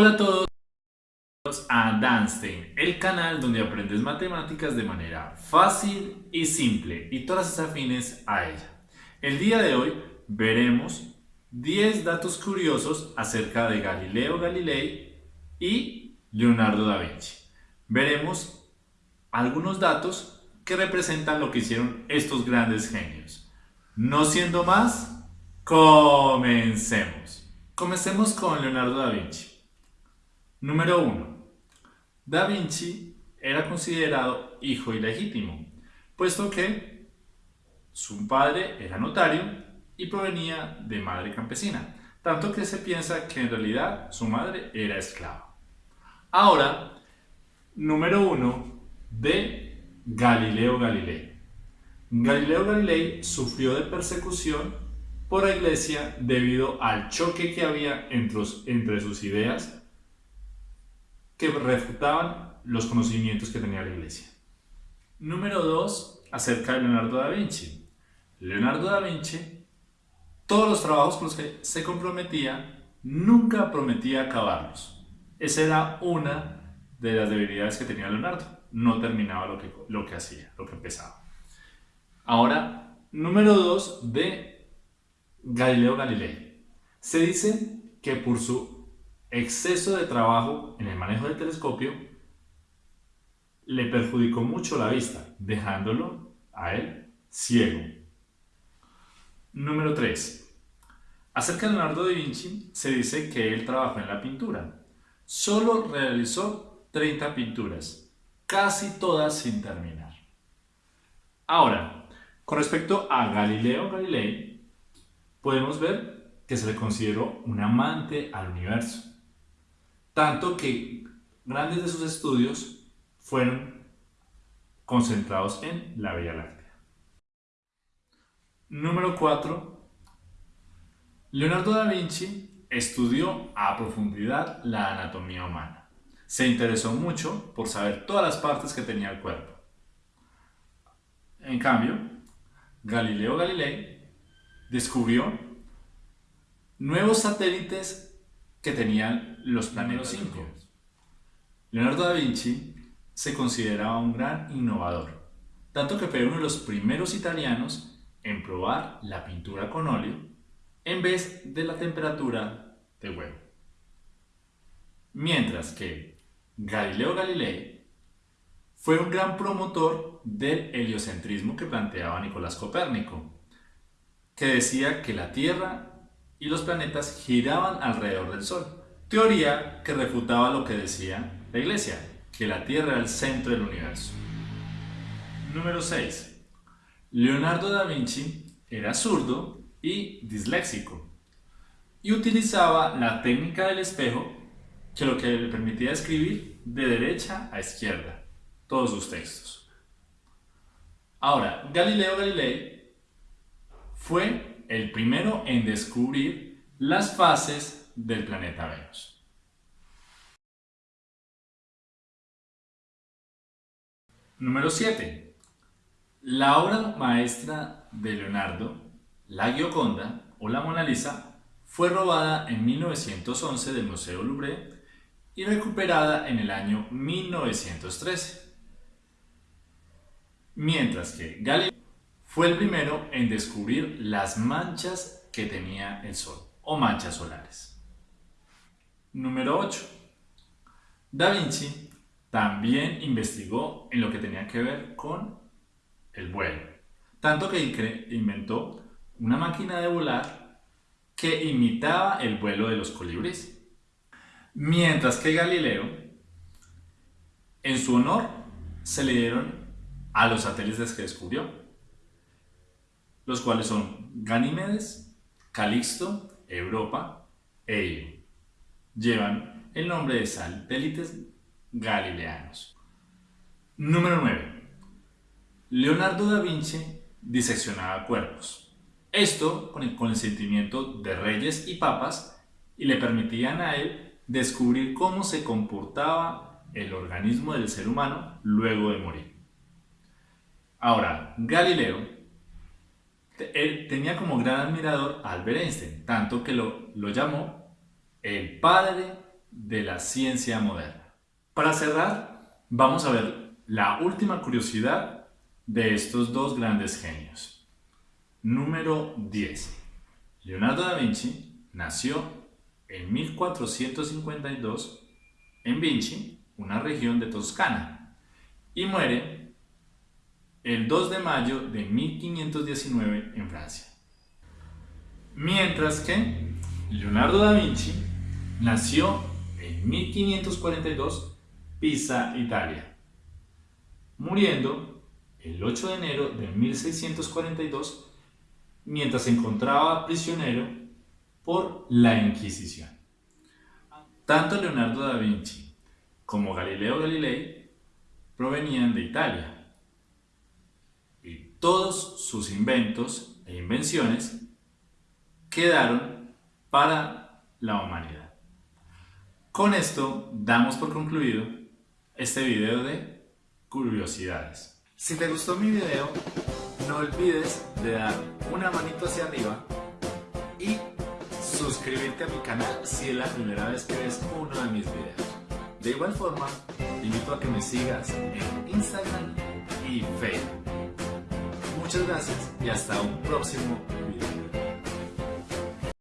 Hola a todos a Danstein, el canal donde aprendes matemáticas de manera fácil y simple y todas las afines a ella. El día de hoy veremos 10 datos curiosos acerca de Galileo Galilei y Leonardo da Vinci. Veremos algunos datos que representan lo que hicieron estos grandes genios. No siendo más, comencemos. Comencemos con Leonardo da Vinci. Número 1. Da Vinci era considerado hijo ilegítimo, puesto que su padre era notario y provenía de madre campesina, tanto que se piensa que en realidad su madre era esclava. Ahora, número 1 de Galileo Galilei. Galileo Galilei sufrió de persecución por la iglesia debido al choque que había entre, entre sus ideas que refutaban los conocimientos que tenía la iglesia. Número 2, acerca de Leonardo da Vinci. Leonardo da Vinci, todos los trabajos con los que se comprometía, nunca prometía acabarlos. Esa era una de las debilidades que tenía Leonardo. No terminaba lo que, lo que hacía, lo que empezaba. Ahora, número 2 de Galileo Galilei. Se dice que por su exceso de trabajo en el manejo del telescopio le perjudicó mucho la vista, dejándolo a él ciego. Número 3. Acerca de Leonardo da Vinci, se dice que él trabajó en la pintura. Solo realizó 30 pinturas, casi todas sin terminar. Ahora, con respecto a Galileo Galilei, podemos ver que se le consideró un amante al universo tanto que grandes de sus estudios fueron concentrados en la Vía Láctea. Número 4. Leonardo da Vinci estudió a profundidad la anatomía humana. Se interesó mucho por saber todas las partes que tenía el cuerpo. En cambio, Galileo Galilei descubrió nuevos satélites que tenían los planetas 5. Leonardo da Vinci se consideraba un gran innovador, tanto que fue uno de los primeros italianos en probar la pintura con óleo en vez de la temperatura de huevo. Mientras que Galileo Galilei fue un gran promotor del heliocentrismo que planteaba Nicolás Copérnico, que decía que la Tierra y los planetas giraban alrededor del Sol. Teoría que refutaba lo que decía la Iglesia, que la Tierra era el centro del universo. Número 6. Leonardo da Vinci era zurdo y disléxico y utilizaba la técnica del espejo que lo que le permitía escribir de derecha a izquierda todos sus textos. Ahora, Galileo Galilei fue el primero en descubrir las fases del planeta Venus. Número 7. La obra maestra de Leonardo, La Gioconda o la Mona Lisa, fue robada en 1911 del Museo Louvre y recuperada en el año 1913. Mientras que Galileo fue el primero en descubrir las manchas que tenía el Sol, o manchas solares. Número 8. Da Vinci también investigó en lo que tenía que ver con el vuelo, tanto que inventó una máquina de volar que imitaba el vuelo de los colibríes. Mientras que Galileo, en su honor, se le dieron a los satélites que descubrió los cuales son Ganímedes, Calixto, Europa e Io. Llevan el nombre de satélites galileanos. Número 9. Leonardo da Vinci diseccionaba cuerpos. Esto con el consentimiento de reyes y papas y le permitían a él descubrir cómo se comportaba el organismo del ser humano luego de morir. Ahora, Galileo él tenía como gran admirador a Albert Einstein, tanto que lo, lo llamó el padre de la ciencia moderna. Para cerrar, vamos a ver la última curiosidad de estos dos grandes genios. Número 10. Leonardo da Vinci nació en 1452 en Vinci, una región de Toscana, y muere el 2 de mayo de 1519 en Francia. Mientras que Leonardo da Vinci nació en 1542 Pisa, Italia, muriendo el 8 de enero de 1642 mientras se encontraba prisionero por la Inquisición. Tanto Leonardo da Vinci como Galileo Galilei provenían de Italia todos sus inventos e invenciones quedaron para la humanidad. Con esto damos por concluido este video de curiosidades. Si te gustó mi video, no olvides de dar una manito hacia arriba y suscribirte a mi canal si es la primera vez que ves uno de mis videos. De igual forma, te invito a que me sigas en Instagram y Facebook. Muchas gracias y hasta un próximo video.